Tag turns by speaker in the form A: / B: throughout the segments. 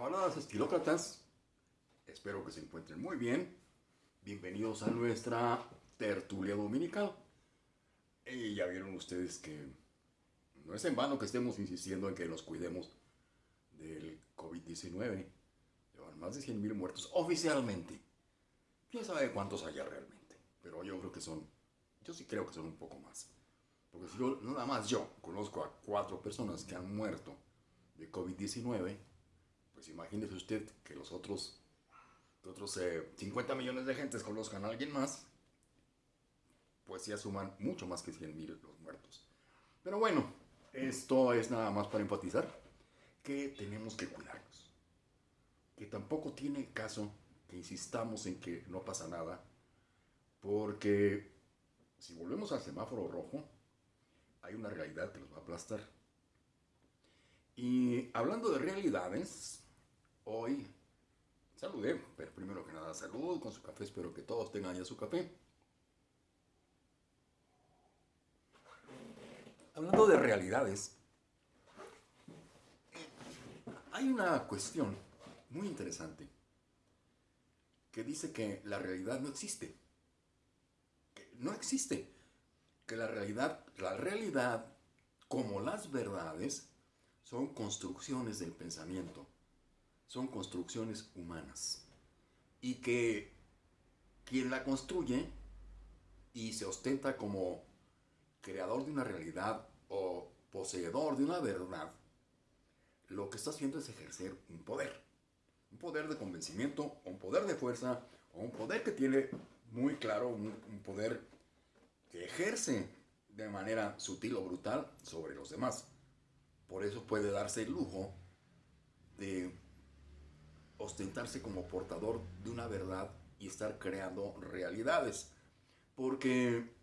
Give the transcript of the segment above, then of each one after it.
A: Camaradas estilócratas, espero que se encuentren muy bien. Bienvenidos a nuestra tertulia dominical. Y ya vieron ustedes que no es en vano que estemos insistiendo en que nos cuidemos del COVID-19. Llevan más de 100.000 muertos oficialmente. ¿Quién sabe cuántos haya realmente? Pero yo creo que son, yo sí creo que son un poco más. Porque si yo, nada más yo conozco a cuatro personas que han muerto de COVID-19, pues imagínese usted que los otros, otros 50 eh, millones de gentes conozcan a alguien más, pues ya suman mucho más que 100 mil los muertos. Pero bueno, esto es nada más para enfatizar que tenemos que cuidarnos. Que tampoco tiene caso que insistamos en que no pasa nada, porque si volvemos al semáforo rojo, hay una realidad que nos va a aplastar. Y hablando de realidades, hoy saludé, pero primero que nada salud con su café, espero que todos tengan ya su café. Hablando de realidades, hay una cuestión muy interesante que dice que la realidad no existe. No existe. Que la realidad, la realidad, como las verdades, son construcciones del pensamiento, son construcciones humanas. Y que quien la construye y se ostenta como creador de una realidad o poseedor de una verdad, lo que está haciendo es ejercer un poder. Un poder de convencimiento, un poder de fuerza, o un poder que tiene muy claro, un, poder que ejerce de manera sutil o brutal sobre los demás. Por eso puede darse el lujo de ostentarse como portador de una verdad y estar creando realidades. Porque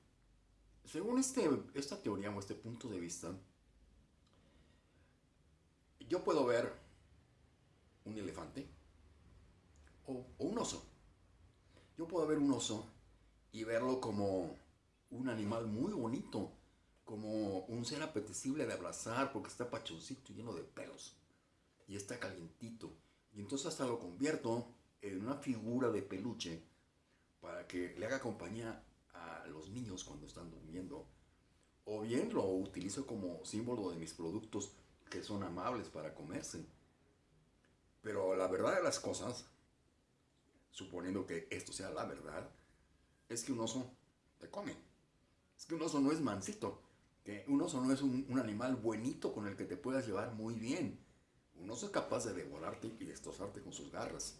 A: según este, esta teoría o este punto de vista, yo puedo ver un elefante o, un oso. Yo puedo ver un oso y verlo como un animal muy bonito, como un ser apetecible de abrazar porque está pachoncito lleno de pelos y está calientito. Y entonces hasta lo convierto en una figura de peluche para que le haga compañía a los niños cuando están durmiendo. O bien lo utilizo como símbolo de mis productos que son amables para comerse. Pero la verdad de las cosas, suponiendo que esto sea la verdad, es que un oso te come. Es que un oso no es mansito. Que un oso no es un, un animal buenito con el que te puedas llevar muy bien. Un oso es capaz de devorarte y destrozarte con sus garras.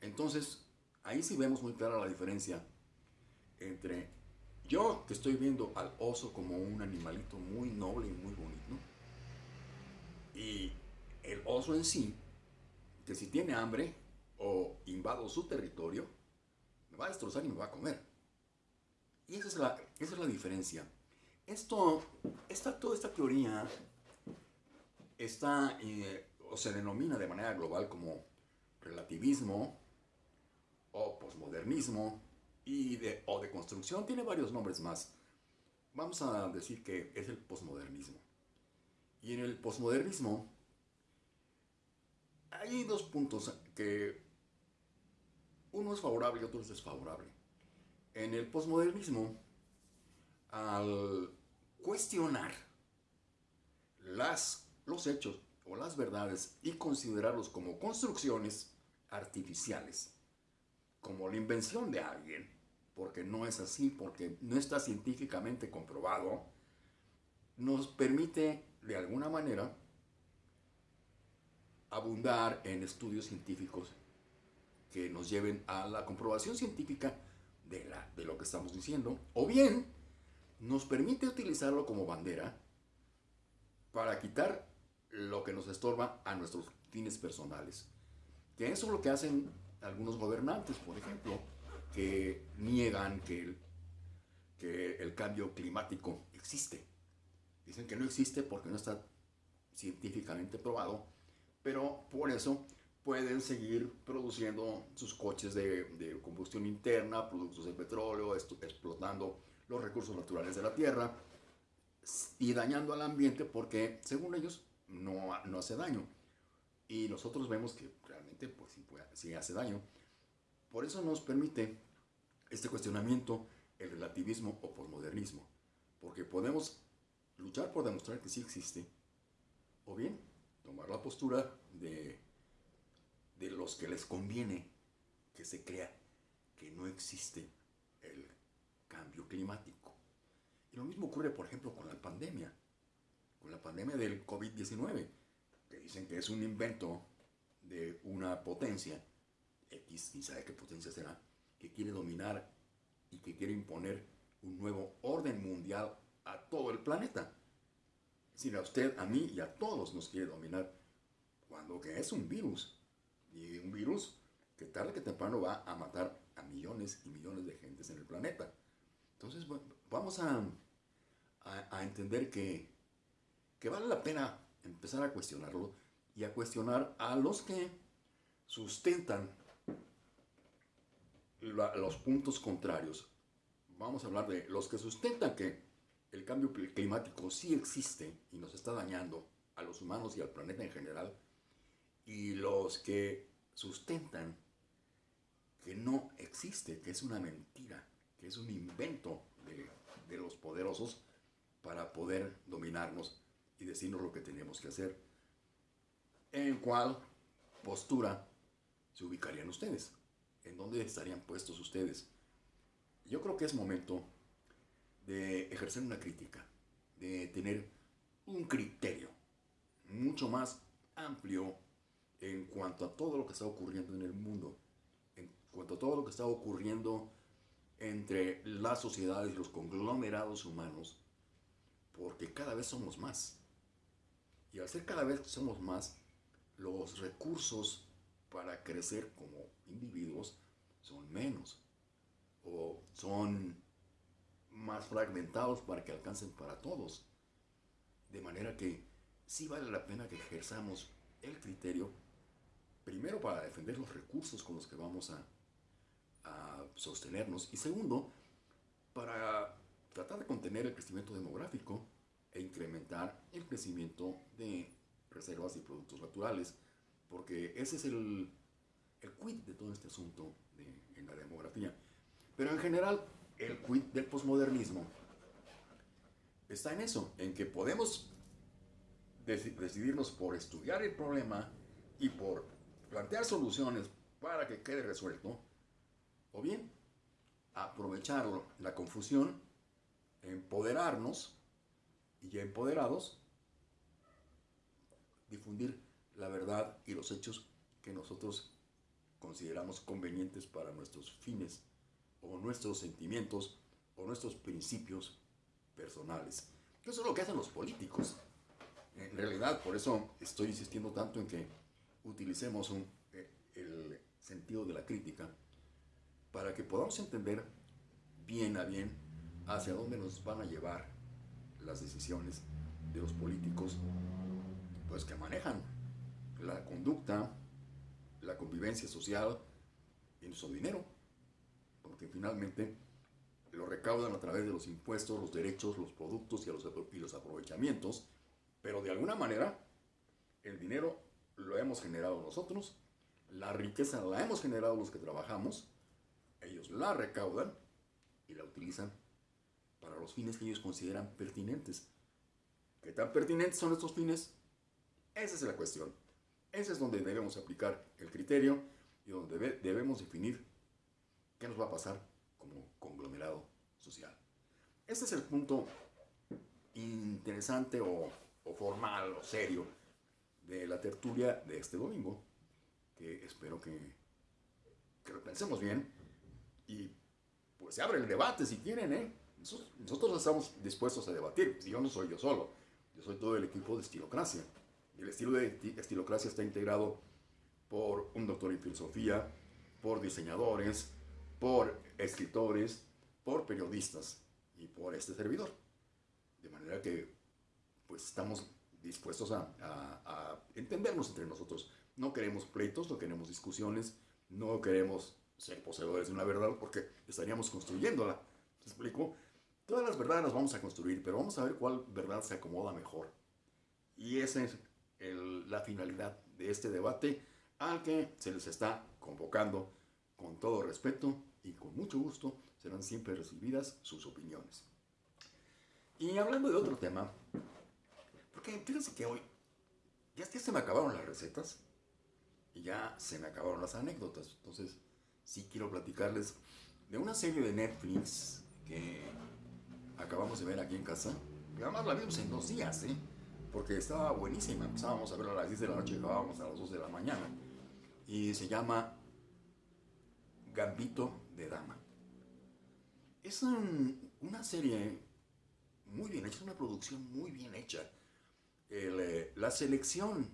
A: Entonces, ahí sí vemos muy clara la diferencia entre yo que estoy viendo al oso como un animalito muy noble y muy bonito, y el oso en sí, que si tiene hambre o invado su territorio, me va a destrozar y me va a comer. Y esa es la, esa es la diferencia. Esto, esta, toda esta teoría está, eh, o se denomina de manera global como relativismo o posmodernismo y de, o de construcción, tiene varios nombres más. Vamos a decir que es el posmodernismo. Y en el posmodernismo hay dos puntos que uno es favorable y otro es desfavorable. En el posmodernismo, al cuestionar las, los hechos o las verdades y considerarlos como construcciones artificiales, como la invención de alguien, porque no es así, porque no está científicamente comprobado, nos permite de alguna manera abundar en estudios científicos que nos lleven a la comprobación científica de, de lo que estamos diciendo, o bien nos permite utilizarlo como bandera para quitar lo que nos estorba a nuestros fines personales. Que eso es lo que hacen algunos gobernantes, por ejemplo, que niegan que el, que el cambio climático existe. Dicen que no existe porque no está científicamente probado, pero por eso pueden seguir produciendo sus coches de, de combustión interna, productos de petróleo, explotando los recursos naturales de la tierra y dañando al ambiente porque, según ellos, no, no hace daño. Y nosotros vemos que realmente pues, sí, sí hace daño. Por eso nos permite este cuestionamiento el relativismo o posmodernismo. Porque podemos luchar por demostrar que sí existe, o bien tomar la postura de, de los que les conviene que se crea que no existe el cambio climático. Y lo mismo ocurre, por ejemplo, con la pandemia, con la pandemia del COVID-19, que dicen que es un invento de una potencia, X, ni sabe qué potencia será, que quiere dominar y que quiere imponer un nuevo orden mundial a todo el planeta. Si a usted, a mí y a todos nos quiere dominar, cuando que es un virus. Y un virus que tarde que temprano va a matar a millones y millones de gentes en el planeta. Entonces, vamos a, a, entender que, que vale la pena empezar a cuestionarlo y a cuestionar a los que sustentan los puntos contrarios. Vamos a hablar de los que sustentan que el cambio climático sí existe y nos está dañando a los humanos y al planeta en general, y los que sustentan que no existe, que es una mentira, que es un invento de, de los poderosos para poder dominarnos y decirnos lo que tenemos que hacer. ¿En cuál postura se ubicarían ustedes? ¿En dónde estarían puestos ustedes? Yo creo que es momento de ejercer una crítica, de tener un criterio mucho más amplio en cuanto a todo lo que está ocurriendo en el mundo, en cuanto a todo lo que está ocurriendo entre las sociedades y los conglomerados humanos, porque cada vez somos más. Y al ser cada vez somos más, los recursos para crecer como individuos son menos o son más fragmentados para que alcancen para todos. De manera que sí vale la pena que ejerzamos el criterio, primero para defender los recursos con los que vamos a, a sostenernos y segundo, para tratar de contener el crecimiento demográfico e incrementar el crecimiento de reservas y productos naturales, porque ese es el, el quid de todo este asunto de, en la demografía. Pero en general, el quid del posmodernismo está en eso, en que podemos decidirnos por estudiar el problema y por plantear soluciones para que quede resuelto, o bien aprovechar la confusión, empoderarnos y ya empoderados, difundir la verdad y los hechos que nosotros consideramos convenientes para nuestros fines o nuestros sentimientos o nuestros principios personales. Eso es lo que hacen los políticos. En realidad, por eso estoy insistiendo tanto en que utilicemos eh, el sentido de la crítica para que podamos entender bien a bien hacia dónde nos van a llevar las decisiones de los políticos pues que manejan la conducta, la convivencia social y nuestro dinero porque finalmente lo recaudan a través de los impuestos, los derechos, los productos y los, y los aprovechamientos, pero de alguna manera el dinero lo hemos generado nosotros, la riqueza la hemos generado los que trabajamos, ellos la recaudan y la utilizan para los fines que ellos consideran pertinentes. ¿Qué tan pertinentes son estos fines? Esa es la cuestión. Ese es donde debemos aplicar el criterio y donde debemos definir ¿Qué nos va a pasar como conglomerado social? Este es el punto interesante o, formal o serio de la tertulia de este domingo, que espero que, que lo pensemos bien y pues se abre el debate si quieren, ¿eh? Nosotros, estamos dispuestos a debatir, si yo no soy yo solo, yo soy todo el equipo de Estilocracia. El estilo de Estilocracia está integrado por un doctor en filosofía, por diseñadores, por escritores, por periodistas y por este servidor. De manera que pues estamos dispuestos a, a, entendernos entre nosotros. No queremos pleitos, no queremos discusiones, no queremos ser poseedores de una verdad porque estaríamos construyéndola. ¿Me explico? Todas las verdades las vamos a construir, pero vamos a ver cuál verdad se acomoda mejor. Y esa es la finalidad de este debate al que se les está convocando con todo respeto y con mucho gusto serán siempre recibidas sus opiniones. Y hablando de otro tema, porque fíjense que hoy ya, se me acabaron las recetas y ya se me acabaron las anécdotas. Entonces, sí quiero platicarles de una serie de Netflix que acabamos de ver aquí en casa. Y además la vimos en dos días, ¿eh? Porque estaba buenísima. Empezábamos a verla a las 10 de la noche y acabábamos a las 2 de la mañana. Y se llama Gambito de Dama. Es una serie muy bien hecha, una producción muy bien hecha. Eh, la selección,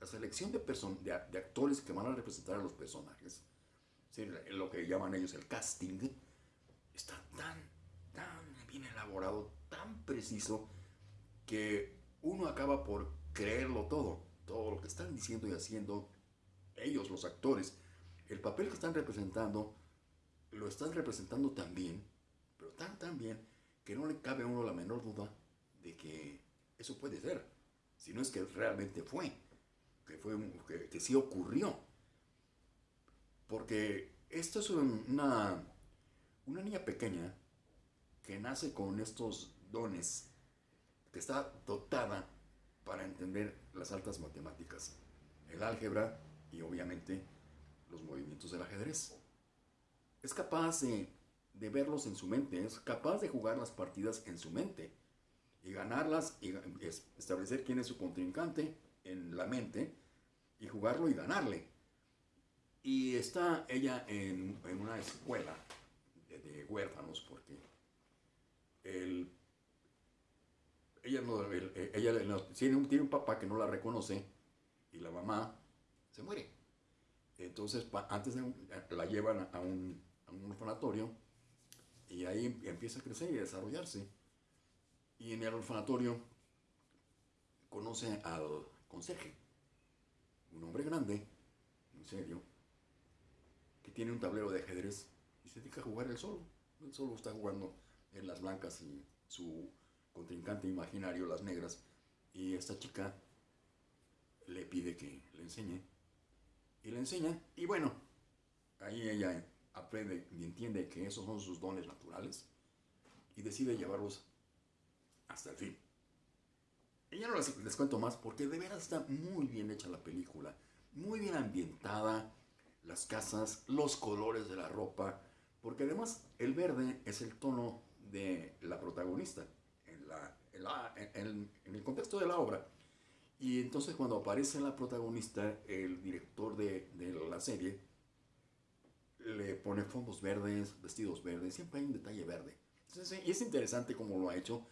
A: la selección de, de, de, actores que van a representar a los personajes, lo que llaman ellos el casting, está tan bien elaborado, tan preciso, que uno acaba por creerlo todo, todo lo que están diciendo y haciendo ellos, los actores, el papel que están representando, lo están representando tan bien, pero tan, tan bien, que no le cabe a uno la menor duda de que eso puede ser, si no es que realmente fue, que, fue, que, que sí ocurrió. Porque esta es una, una niña pequeña que nace con estos dones, que está dotada para entender las altas matemáticas, el álgebra y obviamente los movimientos del ajedrez. Es capaz de de verlos en su mente, es capaz de jugar las partidas en su mente y ganarlas y establecer quién es su contrincante en la mente y jugarlo y ganarle. Y está ella en, una escuela de, huérfanos porque el, ella, no, ella tiene, un, tiene un papá que no la reconoce y la mamá se muere. Entonces, antes de, la llevan a un, a un orfanatorio y ahí empieza a crecer y a desarrollarse. Y en el orfanatorio conoce al conserje, un hombre grande, en serio, que tiene un tablero de ajedrez y se dedica a jugar él solo. Él solo está jugando en las blancas y su contrincante imaginario, las negras. Y esta chica le pide que le enseñe. Y le enseña. Y bueno, ahí ella aprende y entiende que esos son sus dones naturales y decide llevarlos hasta el fin. Y ya no les, cuento más porque de veras está muy bien hecha la película, muy bien ambientada, las casas, los colores de la ropa, porque además el verde es el tono de la protagonista en, la, en, en el contexto de la obra. Y entonces cuando aparece la protagonista, el director de, de la serie, le pone fondos verdes, vestidos verdes, siempre hay un detalle verde. y es interesante cómo lo ha hecho.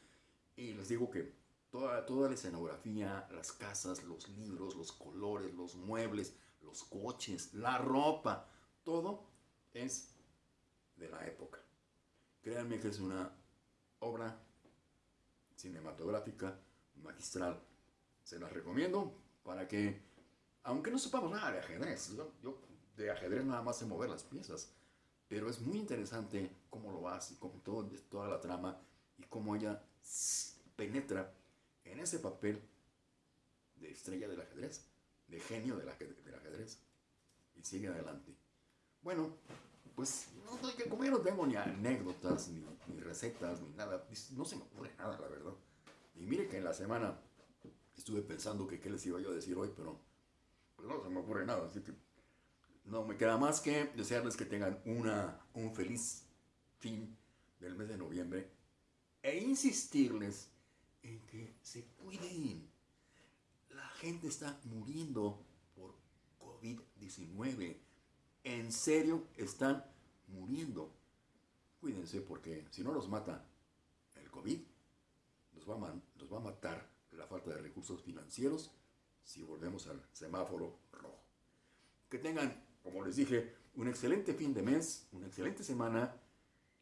A: Y les digo que toda, toda la escenografía, las casas, los libros, los colores, los muebles, los coches, la ropa, todo es de la época. Créanme que es una obra cinematográfica magistral. Se las recomiendo para que, aunque no sepamos nada de ajedrez, yo de ajedrez nada más se mover las piezas. Pero es muy interesante cómo lo hace, con todo, toda la trama y cómo ella penetra en ese papel de estrella del ajedrez, de genio del ajedrez, y sigue adelante. Bueno, pues no, que como yo no tengo ni anécdotas, ni, recetas, ni nada, no se me ocurre nada, la verdad. Y mire que en la semana estuve pensando que qué les iba yo a decir hoy, pero pues no se me ocurre nada, así que no me queda más que desearles que tengan una, un feliz fin del mes de noviembre e insistirles en que se cuiden. La gente está muriendo por COVID-19. En serio, están muriendo. Cuídense porque si no los mata el COVID, nos va, a, va a matar la falta de recursos financieros si volvemos al semáforo rojo. Que tengan como les dije, un excelente fin de mes, una excelente semana,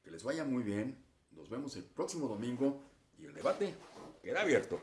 A: que les vaya muy bien. Nos vemos el próximo domingo y el debate queda abierto.